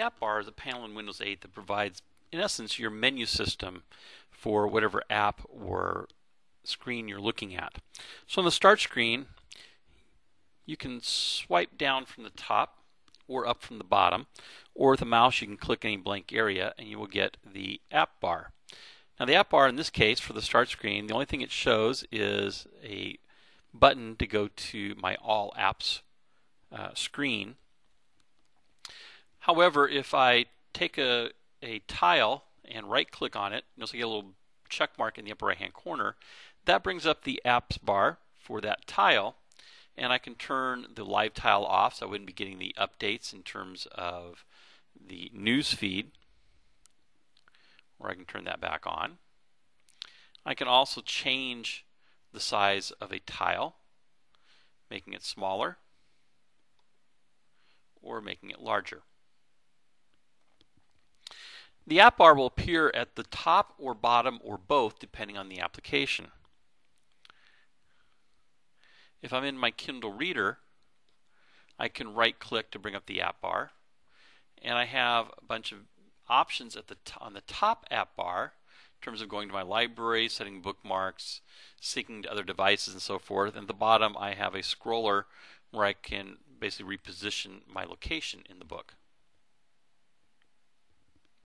app bar is a panel in Windows 8 that provides, in essence, your menu system for whatever app or screen you're looking at. So on the start screen, you can swipe down from the top or up from the bottom, or with a mouse you can click any blank area and you will get the app bar. Now the app bar in this case for the start screen, the only thing it shows is a button to go to my all apps uh, screen. However, if I take a, a tile and right click on it, you'll see a little check mark in the upper right hand corner. That brings up the apps bar for that tile and I can turn the live tile off so I wouldn't be getting the updates in terms of the news feed or I can turn that back on. I can also change the size of a tile making it smaller or making it larger. The app bar will appear at the top or bottom or both depending on the application. If I'm in my Kindle Reader, I can right click to bring up the app bar and I have a bunch of options at the on the top app bar in terms of going to my library, setting bookmarks, syncing to other devices and so forth. And at the bottom I have a scroller where I can basically reposition my location in the book.